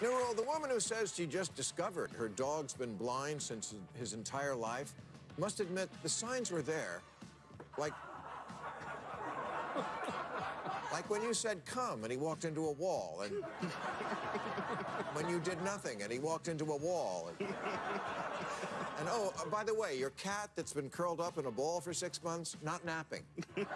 Nero, the woman who says she just discovered her dog's been blind since his entire life must admit the signs were there. Like, like when you said come and he walked into a wall, and when you did nothing and he walked into a wall. And, and oh, uh, by the way, your cat that's been curled up in a ball for six months, not napping.